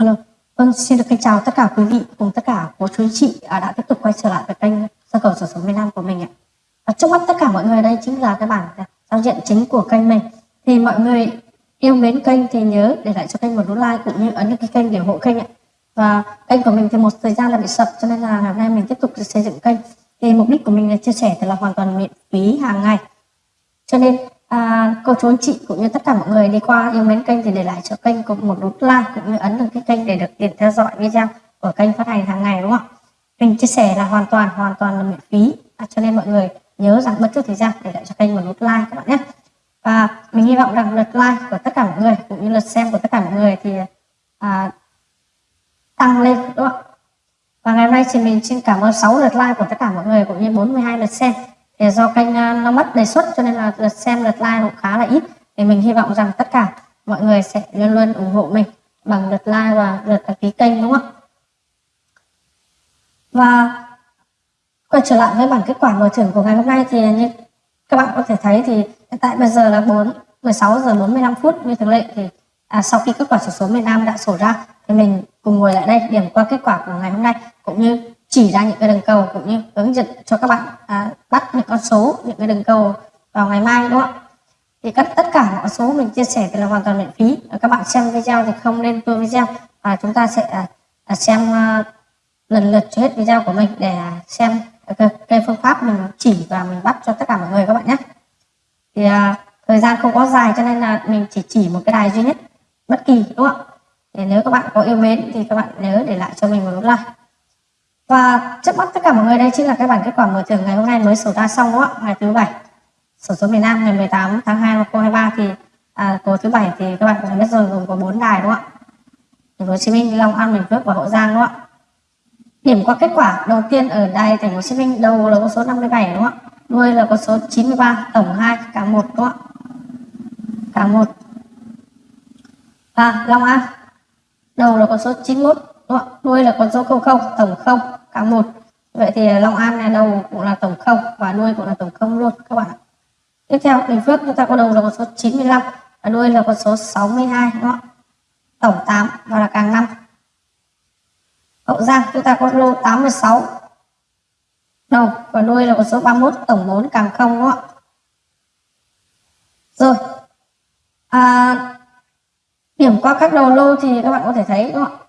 Hello. vâng xin được kính chào tất cả quý vị cùng tất cả cô chú chị à, đã tiếp tục quay trở lại với kênh sơ cầu sổ số miền Nam của mình ạ. và trước mắt tất cả mọi người đây chính là cái bản giao diện chính của kênh mình. Thì mọi người yêu mến kênh thì nhớ để lại cho kênh một nút like cũng như ấn cái kênh để ủng hộ kênh ạ. Và kênh của mình thì một thời gian là bị sập cho nên là ngày hôm nay mình tiếp tục xây dựng kênh. Thì mục đích của mình là chia sẻ thì là hoàn toàn miễn phí hàng ngày. Cho nên à, cô chú anh chị cũng như tất cả mọi người đi qua yêu mến kênh thì để lại cho kênh cùng một nút like cũng như ấn được cái kênh để được tiền theo dõi video của kênh phát hành hàng ngày đúng không? Ạ kênh chia sẻ là hoàn toàn hoàn toàn là miễn phí. À, cho nên mọi người nhớ rằng bất chút thời gian để lại cho kênh một nút like các bạn nhé. Và mình hy vọng rằng lượt like của tất cả mọi người cũng như lượt xem của tất cả mọi người thì à, tăng lên đúng không? Và ngày hôm nay thì mình xin cảm ơn 6 lượt like của tất cả mọi người cũng như 42 lượt xem thì do kênh à, nó mất đề xuất cho nên là lượt xem lượt like cũng khá là ít. Thì mình hy vọng rằng tất cả mọi người sẽ luôn luôn ủng hộ mình bằng lượt like và lượt đăng ký kênh đúng không ạ? Và quay trở lại với bảng kết quả mở thưởng của ngày hôm nay thì như các bạn có thể thấy thì hiện tại bây giờ là 4 16 giờ 45 phút. Như thường lệ thì à, sau khi kết quả sổ số miền Nam đã sổ ra thì mình cùng ngồi lại đây điểm qua kết quả của ngày hôm nay cũng như chỉ ra những cái đường cầu cũng như hướng dẫn cho các bạn à, bắt những con số những cái đường cầu vào ngày mai đúng không ạ? Thì các tất cả mọi số mình chia sẻ thì là hoàn toàn miễn phí. Các bạn xem video thì không nên tua video và chúng ta sẽ à, à, xem à, lần lượt cho hết video của mình để à, xem cái, cái phương pháp mình chỉ và mình bắt cho tất cả mọi người các bạn nhé. Thì à, thời gian không có dài cho nên là mình chỉ chỉ một cái đài duy nhất bất kỳ đúng không ạ? Thì nếu các bạn có yêu mến thì các bạn nhớ để lại cho mình một nút like và trước mắt tất cả mọi người đây chính là cái bản kết quả mở thưởng ngày hôm nay mới sổ ra xong đúng không ạ? Ngày thứ bảy sổ số miền Nam ngày 18 tháng 2 năm 2023 thì à, tối thứ bảy thì các bạn cũng biết rồi gồm có 4 đài đúng không ạ? Thành phố Hồ Chí Minh Long An Bình Phước và Hậu Giang đúng không ạ? Điểm qua kết quả đầu tiên ở đài thành phố Hồ Chí Minh đầu là con số 57 đúng không ạ? Đuôi là con số 93 tổng 2 cả một đúng không ạ? Cả một. Và Long An đầu là con số 91 đúng không? Ạ đuôi là con số 00 tổng 0 cả một. Vậy thì Long An là đầu cũng là tổng 0 và đuôi cũng là tổng 0 luôn các bạn tiếp theo Bình Phước chúng ta có đầu là con số 95 và đuôi là con số 62 đúng không tổng 8 và là càng 5 Hậu Giang chúng ta có lô 86 đầu và đuôi là con số 31 tổng 4 càng 0 đúng không ạ? Rồi. À, điểm qua các đầu lô thì các bạn có thể thấy đúng không ạ?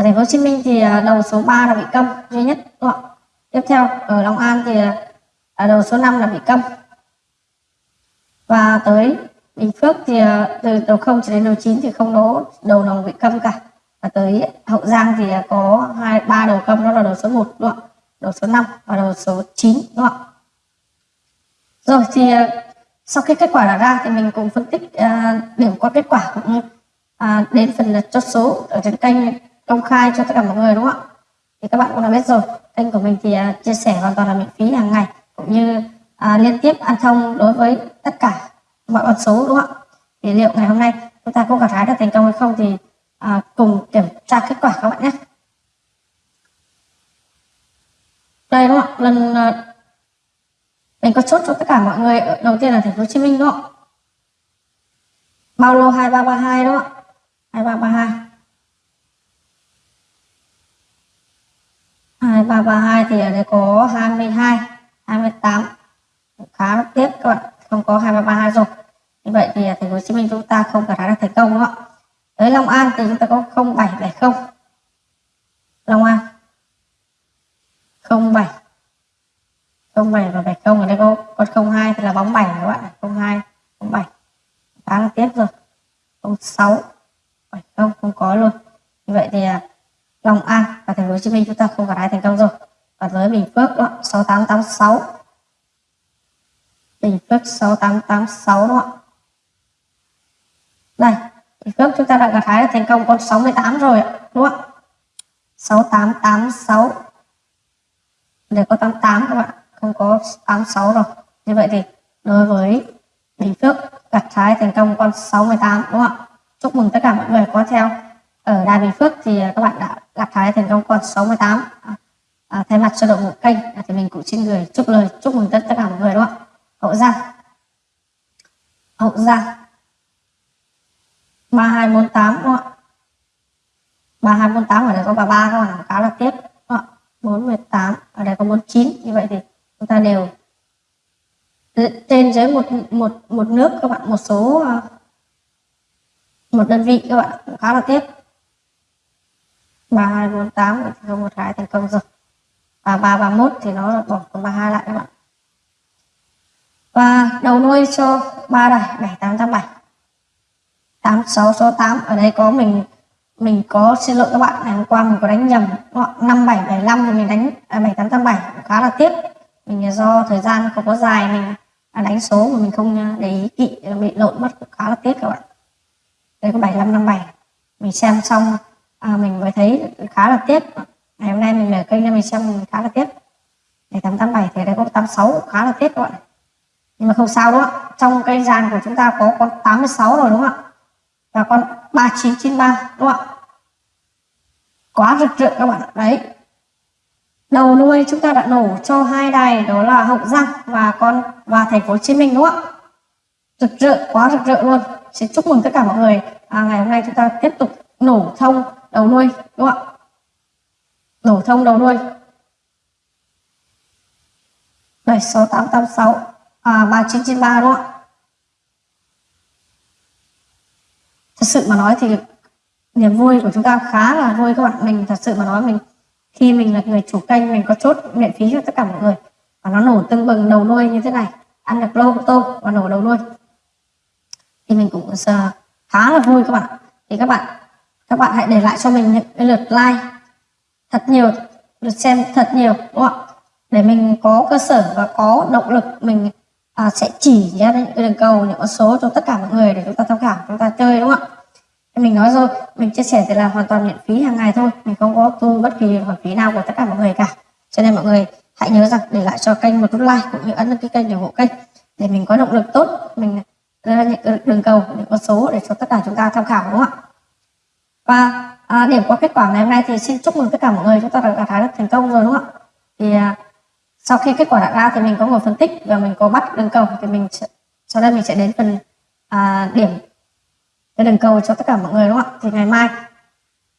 Ở thành phố Hồ Chí Minh thì à, đầu số 3 là bị câm duy nhất đúng không tiếp theo ở Long An thì à, đầu số 5 là bị câm. Và tới Bình Phước thì à, từ đầu 0 cho đến đầu 9 thì không đố đầu nào bị câm cả. Và tới Hậu Giang thì có hai ba đầu câm đó là đầu số 1 đúng không đầu số 5 và đầu số 9 đúng không rồi thì sau khi kết quả đã ra thì mình cùng phân tích uh, điểm qua kết quả cũng như uh, đến phần là chốt số ở trên kênh công khai cho tất cả mọi người đúng không ạ? Thì các bạn cũng đã biết rồi kênh của mình thì uh, chia sẻ hoàn toàn là miễn phí hàng ngày cũng như uh, liên tiếp ăn thông đối với tất cả mọi con số đúng không ạ? Thì liệu ngày hôm nay chúng ta có gặt hái được thành công hay không thì uh, cùng kiểm tra kết quả các bạn nhé. Đây đúng không ạ? Lần uh, mình có chốt cho tất cả mọi người đầu tiên là thành phố Hồ Chí Minh đúng không ạ? Bao lô 2332 đúng không ạ? 2332 2332 thì ở đây có 22 28 khá là tiếc các bạn, không có 2332 rồi. Như vậy thì thành phố Hồ Chí Minh chúng ta không khả năng thành công đúng không ạ? Tới Long An thì chúng ta có 0770 Long An. 07 07 và 70 ở đây có, con 02 thì là bóng 7 các bạn 02 07 khá là tiếc rồi. 06 70 không có luôn. Như vậy thì à, Long An và thành phố Hồ Chí Minh, chúng ta không cả hai thành công rồi. Và với Bình Phước đó 6886 Bình Phước 6886 đúng không ạ. Đây, Bình Phước chúng ta đã gặt hái thành công con 68 rồi đúng không ạ? 6886 để có 88 các bạn, không có 86 rồi. Như vậy thì đối với Bình Phước gặt hái thành công con 68 đúng không ạ? Chúc mừng tất cả mọi người, có theo ở Đài Bình Phước thì à, các bạn đã gặp Thái thành công con 68 à, thay mặt cho đội ngũ kênh à, thì mình cũng xin gửi chúc lời chúc mừng tất, tất cả mọi người đúng không ạ? Hậu giang. Hậu giang. 3248 đúng không ạ? 3248 ở đây có 33 các bạn khá là tiếp 418 ở đây có 49 như vậy thì chúng ta đều trên dưới một một một nước các bạn một số à, một đơn vị các bạn khá là tiếp 3248 thì không một cái thành công rồi. Và 331 thì nó bỏ còn 32 lại các bạn. Và đầu nuôi cho ba đài 7887 86 số 8 ở đây có mình mình có xin lỗi các bạn. Ngày hôm qua mình có đánh nhầm năm bảy bảy năm thì mình đánh à, bảy tám tám bảy khá là tiếc. Mình do thời gian không có dài mình à, đánh số mà mình không à, để ý kỵ bị lộn mất khá là tiếc các bạn. Đây có bảy năm năm bảy. Mình xem xong à, mình mới thấy khá là tiếc. Ngày hôm nay mình mở kênh ra mình xem khá là tiếc. Ngày tám tám bảy thì đây có tám sáu khá là tiếc các bạn nhưng mà không sao đúng không trong cây dàn của chúng ta có con 86 rồi đúng không ạ? Và con 3993 đúng không ạ? Quá rực rỡ các bạn đấy. Đầu nuôi chúng ta đã nổ cho hai đài đó là hậu giang và con và thành phố hồ chí minh đúng không ạ? Rực rỡ quá rực rỡ luôn. Xin chúc mừng tất cả mọi người. À, ngày hôm nay chúng ta tiếp tục nổ thông đầu nuôi đúng không ạ? Đổ thông đầu nuôi. Đây số 886 à, 3993 đúng không ạ? Thật sự mà nói thì niềm vui của chúng ta khá là vui các bạn. Mình thật sự mà nói mình khi mình là người chủ kênh mình có chốt miễn phí cho tất cả mọi người. Và nó nổ tưng bừng đầu nuôi như thế này. Ăn được lô tôm và nổ đầu nuôi. Thì mình cũng ờ, khá là vui các bạn. Thì các bạn các bạn hãy để lại cho mình những cái lượt like. Thật nhiều lượt xem thật nhiều đúng không ạ? Để mình có cơ sở và có động lực mình à, sẽ chỉ ra những cái đường cầu những con số cho tất cả mọi người để chúng ta tham khảo chúng ta chơi đúng không ạ? Mình nói rồi mình chia sẻ thì là hoàn toàn miễn phí hàng ngày thôi. Mình không có thu bất kỳ khoản phí nào của tất cả mọi người cả. Cho nên mọi người hãy nhớ rằng để lại cho kênh một nút like cũng như ấn đăng ký kênh để ủng hộ kênh. Để mình có động lực tốt mình ra những đường cầu những con số để cho tất cả chúng ta tham khảo đúng không ạ? Và à, điểm qua kết quả ngày hôm nay thì xin chúc mừng tất cả mọi người. Chúng ta đã đạt được thành công rồi đúng không ạ? Thì à, sau khi kết quả đã ra thì mình có ngồi phân tích và mình có bắt đường cầu thì mình sau đây mình sẽ đến phần à, điểm cái đường cầu cho tất cả mọi người đúng không ạ? Thì ngày mai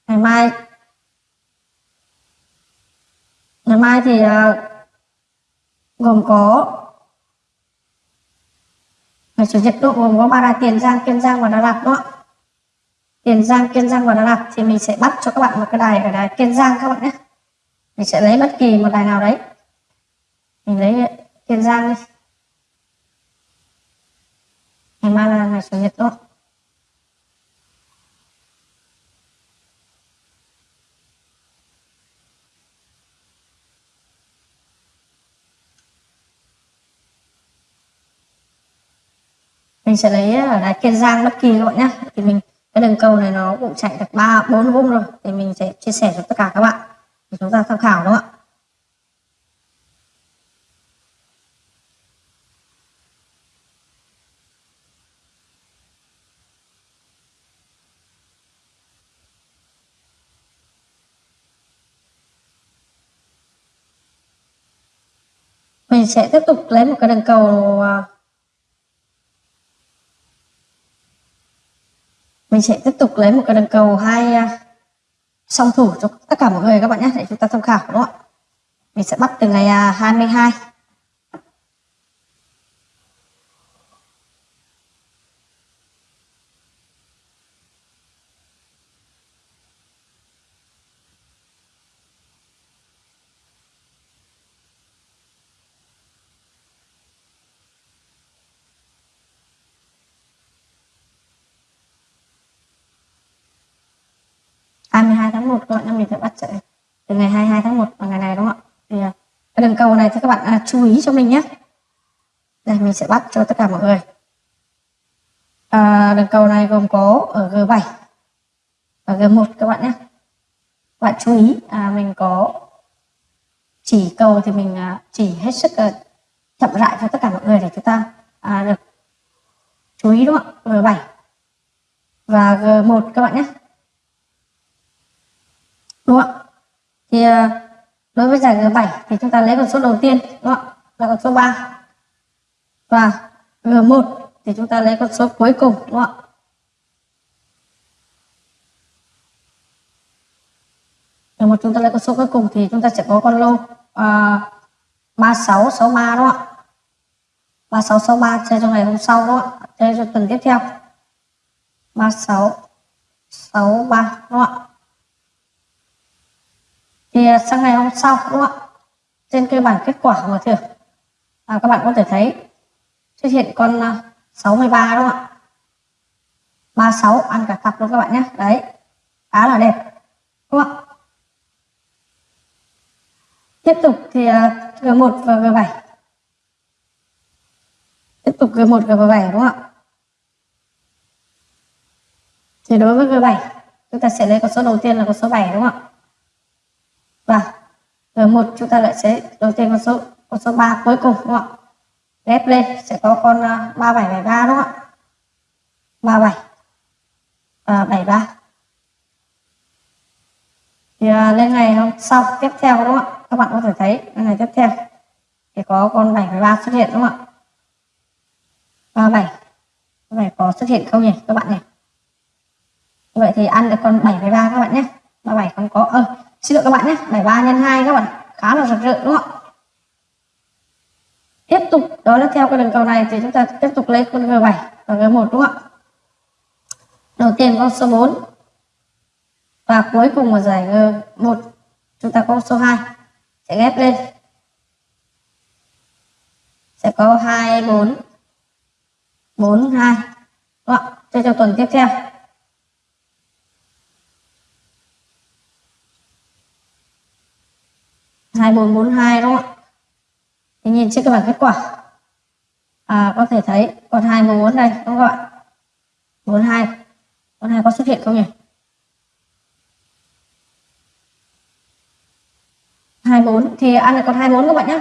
ngày mai ngày mai thì à, gồm có ngày chủ nhật độ gồm có ba đài tiền giang kiên giang và đà lạt đúng không ạ? Tiền giang, kiên giang và đà lạt thì mình sẽ bắt cho các bạn một cái đài ở đài kiên giang các bạn nhé. Mình sẽ lấy bất kỳ một đài nào đấy. Mình lấy kiên giang đi. Ngày mai là ngày chủ nhật đúng mình sẽ lấy ở đài kiên giang bất kỳ các bạn nhé. Thì mình cái đường cầu này nó cũng chạy được ba, bốn vung rồi, thì mình sẽ chia sẻ cho tất cả các bạn. Để chúng ta tham khảo đúng không ạ? Mình sẽ tiếp tục lấy một cái đường cầu à, mình sẽ tiếp tục lấy một cái đường cầu hai à, song thủ cho tất cả mọi người các bạn nhé, để chúng ta tham khảo, đúng không ạ? Mình sẽ bắt từ ngày à, 22 tháng 1 các bạn mình sẽ bắt chạy từ ngày 22 tháng 1 vào ngày này đúng không ạ? Thì à, cái đường cầu này thì các bạn à, chú ý cho mình nhé đây mình sẽ bắt cho tất cả mọi người. À, đường cầu này gồm có ở G7 và G1 các bạn nhé các bạn chú ý à, mình có chỉ cầu thì mình à, chỉ hết sức à, chậm rãi cho tất cả mọi người để chúng ta à, được chú ý đúng không ạ? G7 và G1 các bạn nhé đúng không ạ? Thì ờ, đối với giải G7 thì chúng ta lấy con số đầu tiên đúng không ạ? Là con số 3 và G1 thì chúng ta lấy con số cuối cùng đúng không ạ? Nếu mà chúng ta lấy con số cuối cùng thì chúng ta sẽ có con lô ờ, uh, 3663 đúng không ạ? 3663 chơi trong ngày hôm sau đúng không ạ? Chơi cho tuần tiếp theo. 3663 đúng không ạ? Thì à, sang ngày hôm sau đúng không ạ. Trên cái bảng kết quả mở thưởng à, các bạn có thể thấy xuất hiện con à, 63 đúng không ạ? 36 ăn cả cặp luôn các bạn nhé. Đấy khá là đẹp đúng không ạ? Tiếp tục thì à, G1 và G7 tiếp tục G1 G7 đúng không ạ? Thì đối với G7 chúng ta sẽ lấy con số đầu tiên là con số 7 đúng không ạ? Và rồi một chúng ta lại sẽ đổi tên con số con số 3 cuối cùng đúng không ạ? Ghép lên sẽ có con à, uh, 3773 đúng không ạ? 37 và 73 thì uh, lên ngày hôm sau tiếp theo đúng không ạ? Các bạn có thể thấy ngày tiếp theo thì có con 73 xuất hiện đúng không ạ? 37 bảy có xuất hiện không nhỉ các bạn nhỉ? Vậy thì ăn được con 73 các bạn nhé. 37 không có ơ à, xin lỗi các bạn nhé 73 nhân 2 các bạn, khá là rực rỡ đúng không ạ? Tiếp tục, đó là theo cái đường cầu này thì chúng ta tiếp tục lấy con G7 và G1 đúng không ạ? Đầu tiên con số 4 và cuối cùng là giải G1 chúng ta có số 2 sẽ ghép lên. Sẽ có 2 4 4 2 đúng không? Cho cho tuần tiếp theo. Hai bốn bốn hai đúng không ạ? Thì nhìn trên cái bảng kết quả. À, có thể thấy còn hai bốn đây đúng không các bạn bốn hai. hai có xuất hiện không nhỉ? hai bốn thì ăn được còn hai bốn các bạn nhé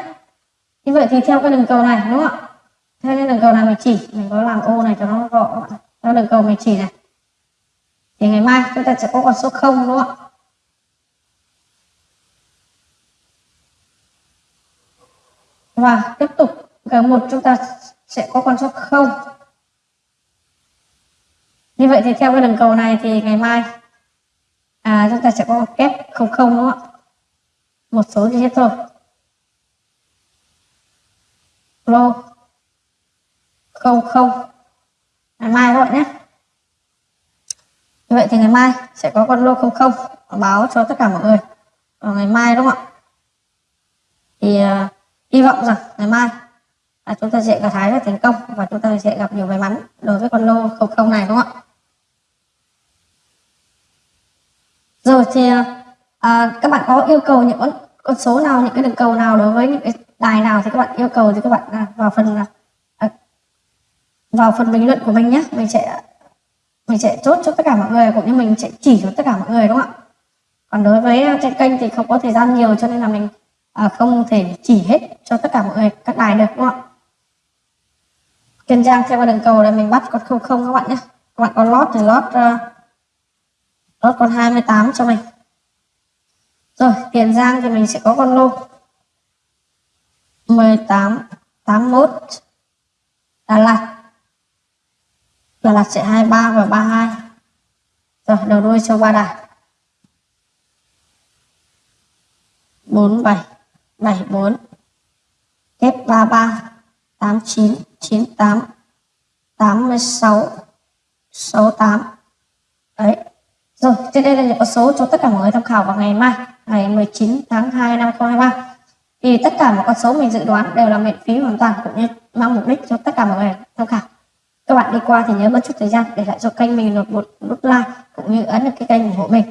như vậy thì theo cái đường cầu này đúng không ạ? Theo cái đường cầu này mình chỉ mình có làm ô này cho nó gọn theo đường cầu mình chỉ này. Thì ngày mai chúng ta sẽ có con số 0 đúng không ạ? Và tiếp tục g một chúng ta sẽ có con số 0 như vậy thì theo cái đường cầu này thì ngày mai à, chúng ta sẽ có kép 00 đúng không ạ? Một số duy nhất thôi. Lô không không. Ngày mai các bạn nhé. Như vậy thì ngày mai sẽ có con lô không không. Báo cho tất cả mọi người vào ngày mai đúng không ạ? Thì à, hy vọng rằng ngày mai là chúng ta sẽ gặt hái được thành công và chúng ta sẽ gặp nhiều may mắn đối với con lô không không này đúng không ạ? Rồi thì à, các bạn có yêu cầu những con, con số nào những cái đường cầu nào đối với những cái đài nào thì các bạn yêu cầu thì các bạn à, vào phần à, à vào phần bình luận của mình nhé. Mình sẽ mình sẽ chốt cho tất cả mọi người cũng như mình sẽ chỉ cho tất cả mọi người đúng không ạ? Còn đối với à, trên kênh thì không có thời gian nhiều cho nên là mình à, không thể chỉ hết cho tất cả mọi người các bài được đúng không ạ? Kiên Giang theo đường cầu là mình bắt con không không các bạn nhé. Các bạn có lót thì lót uh, lót con 28 cho mình. Rồi Tiền Giang thì mình sẽ có con lô. 18 81 Đà Lạt. Đà Lạt sẽ 23 và 32 rồi đầu đuôi cho ba đài. 47 74 F33 89 98 86 68 đấy. Rồi trên đây là những con số cho tất cả mọi người tham khảo vào ngày mai ngày 19 tháng 2 năm 2023 thì tất cả mọi con số mình dự đoán đều là miễn phí hoàn toàn cũng như mang mục đích cho tất cả mọi người tham khảo. Các bạn đi qua thì nhớ mất chút thời gian để lại cho kênh mình một, một nút like cũng như ấn được cái kênh ủng hộ mình.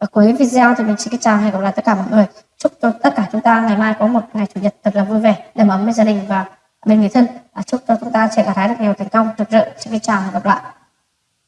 Và cuối video thì mình xin chào hẹn gặp lại tất cả mọi người chúc cho tất cả chúng ta ngày mai có một ngày chủ nhật thật là vui vẻ đầm ấm với gia đình và bên người thân. À, chúc cho chúng ta sẽ gặt hái được nhiều thành công rực rỡ xin chào và gặp lại.